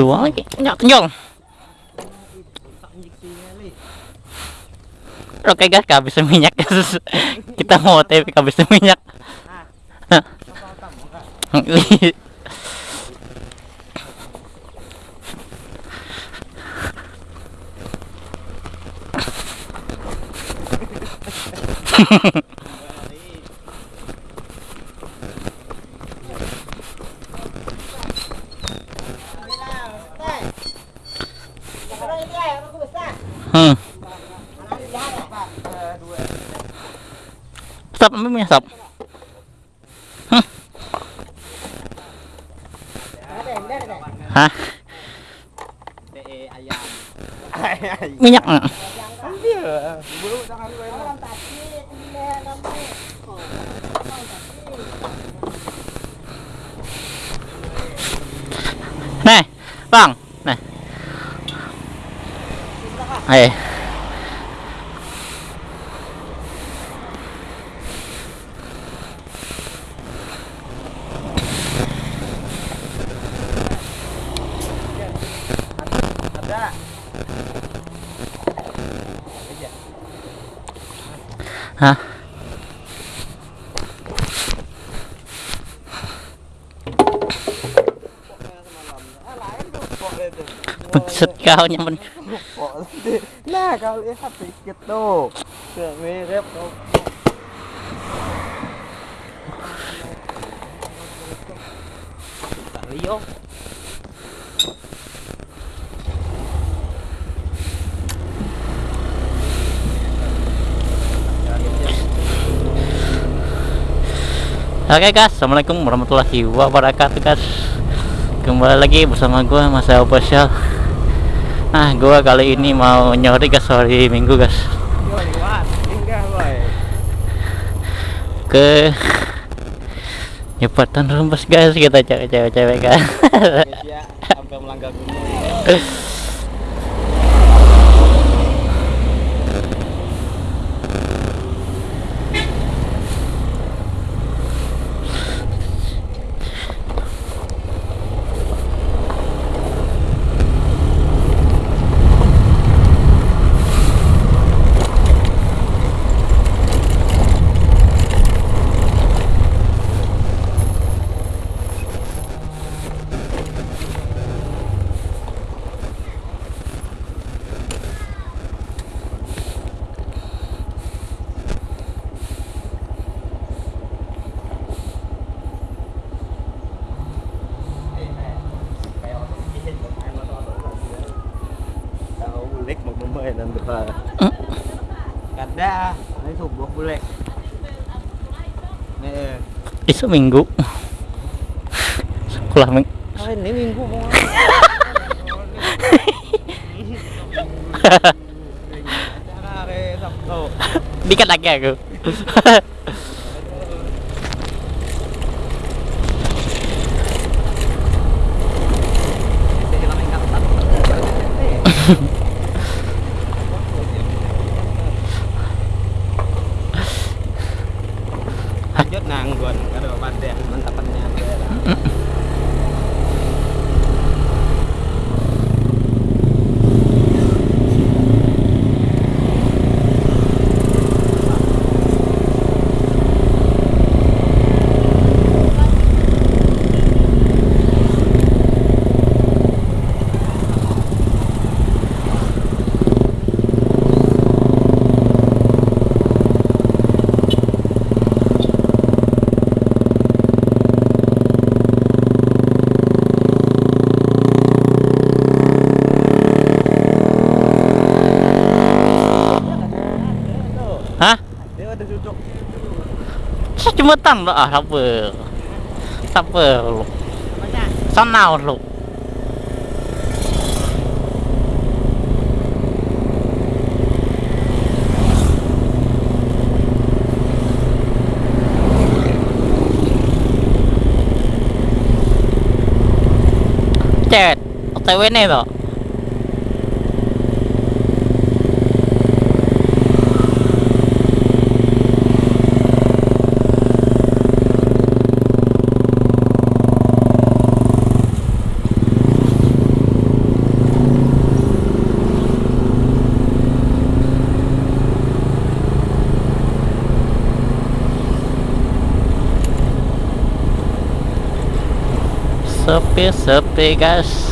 Tua lagi. Nyok, nyong. Oke guys, kehabisan minyak guys. Kita mau TV kehabisan minyak. Hmm. hả? Mới nhắc nè này vâng này. Gue emang. Nih, bang. Nih. Eh. ada Hah? Buset kau nyaman. nah kau lihat sedikit tuh Kayak mirip tuh Oke guys, assalamualaikum warahmatullahi wabarakatuh guys. Kembali lagi bersama gue Mas Official. Nah, gue kali ini mau nyori guys. Hari Minggu guys. Ke Nyepatan Rembes guys. Kita cewek-cewek sampai melanggar gunung Tahu bulik mau berapa Kada, ini subuh bulik Nih, Isu Minggu. Sekolah ming ah, ini minggu mau Dikit lagi aku. ื่อตั้งแล้วทับเบอร์ทับเบอร์ลูกซ้นาวลูกเจ็ดเอาใจไว้ใเหรอ pensa, up.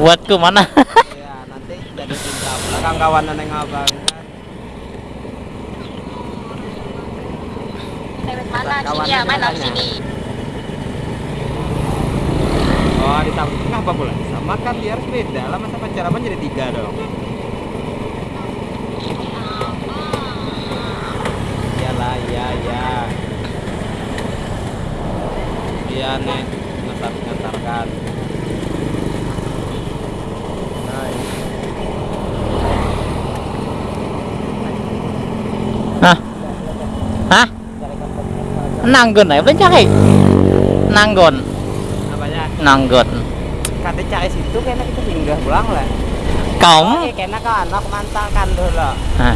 Buatku mana? Iya, nanti jadi cinta. Belakang kawan neng abang mana sini ya, main katanya. sini. Oh, di tengah kenapa pula? Sama kan dia harus beda lah masa pacaran jadi tiga dong. Iyalah, iya, iya. Iya nih, ngetar ngetarkan. Hah? Hah? Nanggon ya, belum cari Nanggon Apanya? Nanggon Kata CS itu kayaknya kita singgah pulang lah. Kaum? Iya, kayaknya kan anak mantan kan dulu. Hah.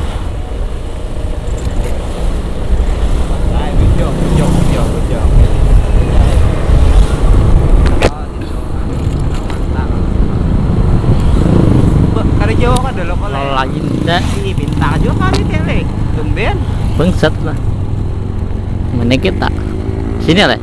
Nah, bujo, bujo, bujo, bujo. Oh, gitu. Mantap. Bek, Kali Jawa kan dulu kalau Lain dah ini bintang juga kali tele. Tumben. Bangsat lah Mana kita? Sini lah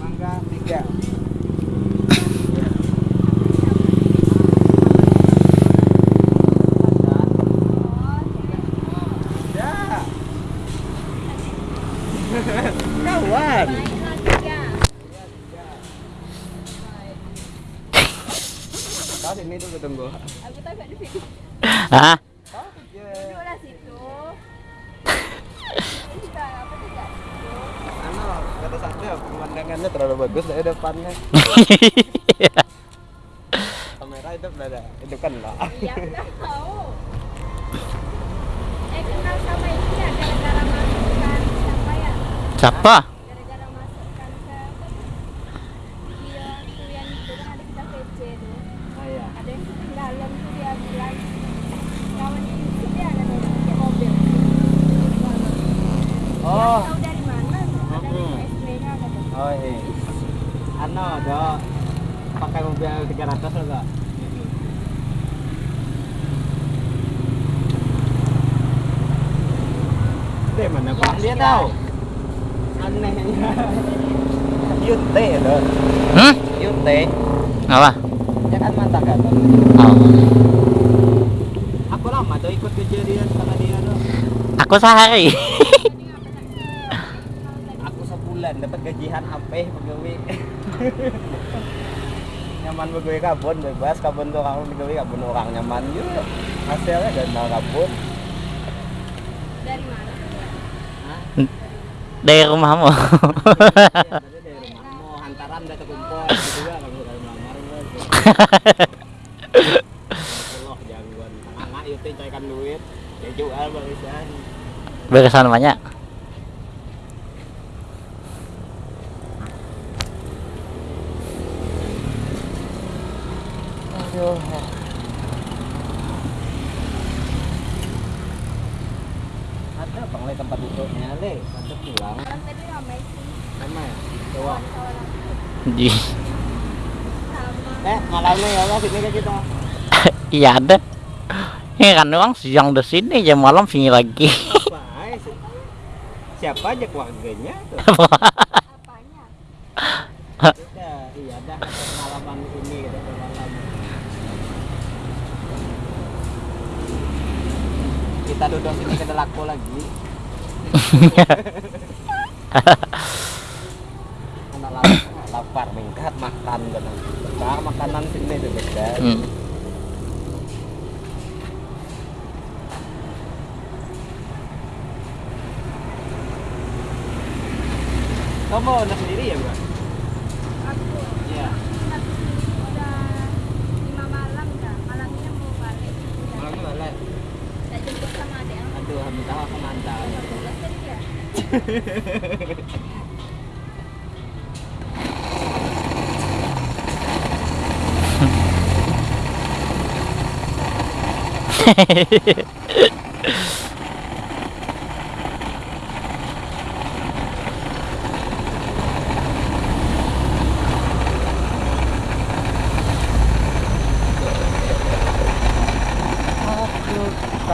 Mangga tiga. Ya. Kawan. Kau sini dulu tunggu. Aku tak di situ. Hah? Terlalu bagus dari depannya. Kamera itu itu kan lah. Eh, kenal sama ini ya, gara-gara siapa ya? Siapa? Gara-gara masukkan ke dia kuliah itu kan ada kita PC tuh. Ah, iya. Ada yang ketinggalan tuh dia bilang kawan itu dia ada di pakai mobil. Oh, Tahu dari mana? Ada di Mm-mm. USB-nya kata. oh iya. Anu, ada pakai mobil 300 loh enggak? Deh mana Pak? Dia tahu. Anehnya. Yute loh. Hmm? Yute. Apa? Ya kan kan? Oh. Aku lama tuh ikut kejadian sama dia tuh. Aku sehari Aku sebulan dapat gajian HP pegawai. nyaman pegawai kabun bebas kabun tuh orang pegawai kabun orang nyaman juga. Hasilnya dan mau kabun. Dari mana? Dari rumahmu. Iya, tadi dari rumahmu hantaran udah terkumpul gitu juga kalau udah melamar gitu. Allah jagoan. Anak itu carikan duit. Ya jual barisan. Beresan banyak Yuh. Ada bang le tempat duduknya le, ada pulang. Malam tadi ramai sih. Sama ya? Coba. Aku Di. Eh, malamnya ya lah sini ke kita. iya ada. Ini kan doang siang di sini jam malam sini lagi. Apa? si- Siapa aja keluarganya tuh? Apanya? Udah, iya ada pengalaman ini gitu pengalaman. Kita duduk sini ke laku lagi. Lapar, mingkat makan. Sekarang makanan sini tuh beda. Hmm. Kamu anak sendiri ya, Bang? Aku Iya. tapi udah lima malam dah. Malamnya mau balik. Udah. Malamnya balik. Tak jemput sama adik aku. Aduh, minta aku mantap. Udah tadi ya. Aduh, kita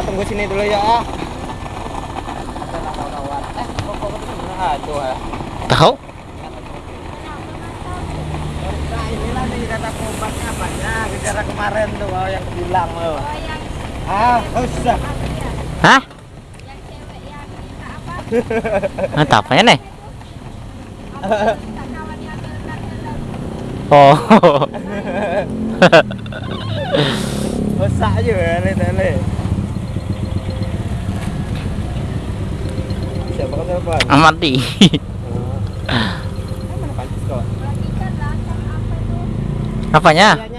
tunggu sini dulu ya. ah. Eh, kok kok ah. Tahu? Nah, inilah nih kata obatnya banyak. Bicara kemarin tuh oh, yang bilang lo. Oh yang Ah, apa ya? Hah? Apa? Apanya nih? Apa. Oh. Usah aja ya, le le. Siapa kan telepon? Amati. Eh,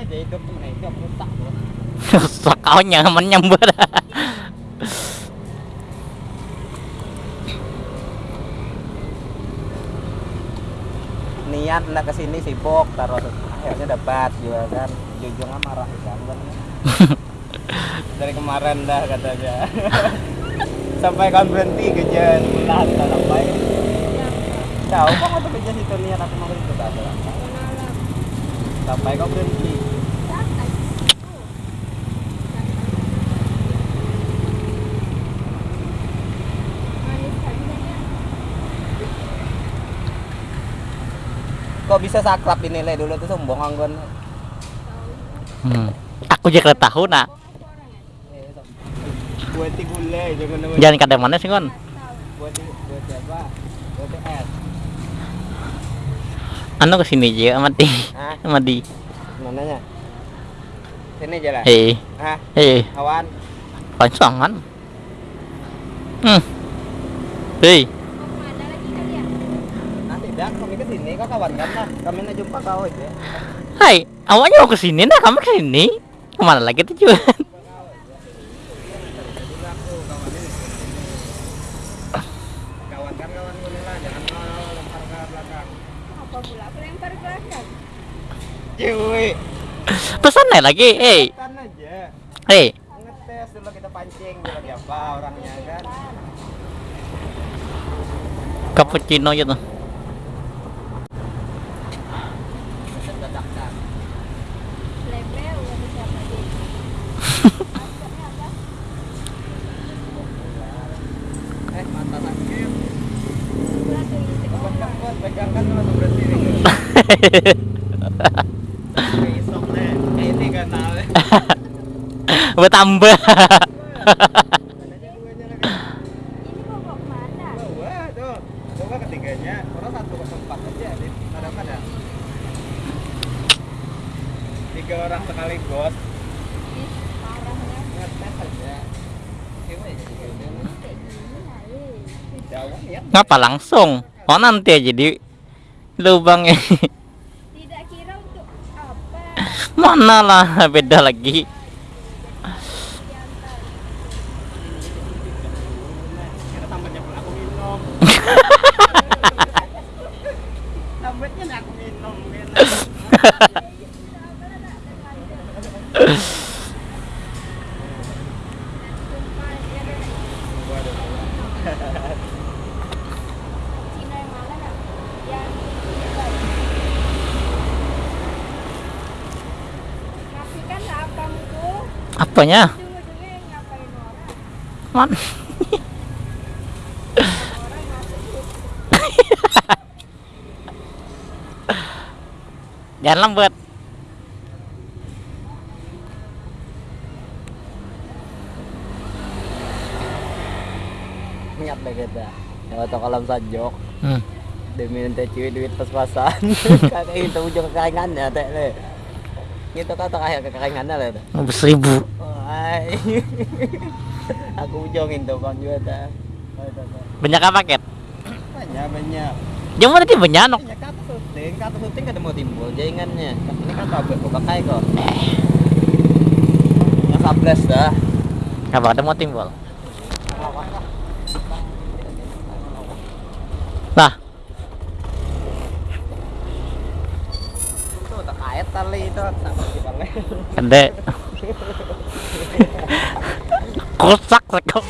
Sok kau nyaman nyamber. niat hendak ke sini sibuk terus akhirnya dapat juga kan. Jujungnya marah kan kan dari kemarin dah katanya sampai kan berhenti kejan pulang tak sampai tahu kok waktu kerja situ niat aku mau ikut Malam. sampai kau berhenti kok bisa saklap ini le dulu tuh sombong anggon Hmm. Aku juga tahu nak. jangan kadang mana sih kon? Anu ke sini aja amati. ah Amati. mananya sini aja lah Hei, ah hei, kawan pansangan. Hmm. Hei, Mana lagi kalian? nanti dah kami ke sini kau kawan kan lah kami nak jumpa kau aja hai, awaknya mau ke sini nah kamu ke sini. Ke mana lagi tujuan? ke ke cuy Pesan lagi, aja hei. ngetes dulu kita pancing dulu siapa orangnya kan Cappuccino gitu. Ngetes dadakan Lebel ada siapa dia? Maksudnya apa? eh mata sakit Pula tuh isi Buat orang. kan buat pegang kan langsung berhenti nih besok deh eh ini kan tahu Bertambah. Mana aja duanya lagi Ini mau bawa ke mana? Wah, tuh. Coba ketiganya. Orang satu ke empat aja, Dit. Ada apa dah? Tiga orang sekaligus. Ih, parahnya. Ngetes aja. Coba aja tiga itu. Kayak gini Jauh ya. Ngapa langsung? Oh nanti aja di lubangnya. Mana lah beda lagi. Diantar. Kita sambatnya pun aku minum. Sambatnya nih aku minum. minum. Cina yang mana nak? Yang Ngasih kan apa itu? Apanya? Man. Jangan lambat. Ingat deh kita. Waktu kolam sajok. Hmm. Demi nanti cuy duit pas-pasan. Kakak itu ujung kekaingannya teh le. Gitu kata kayak kekaingannya teh. Seribu. Aku ujungin tuh bang teh. Banyak apa paket? Banyak banyak. Jangan tadi banyak. Banyak kata syuting, kata syuting kan mau timbul jaringannya. Ini kan tablet buka kayak kok. Yang 11 dah. Apa ada mau timbul? Nah, Itu tak kait tali itu bang. gede. Kosak sekali.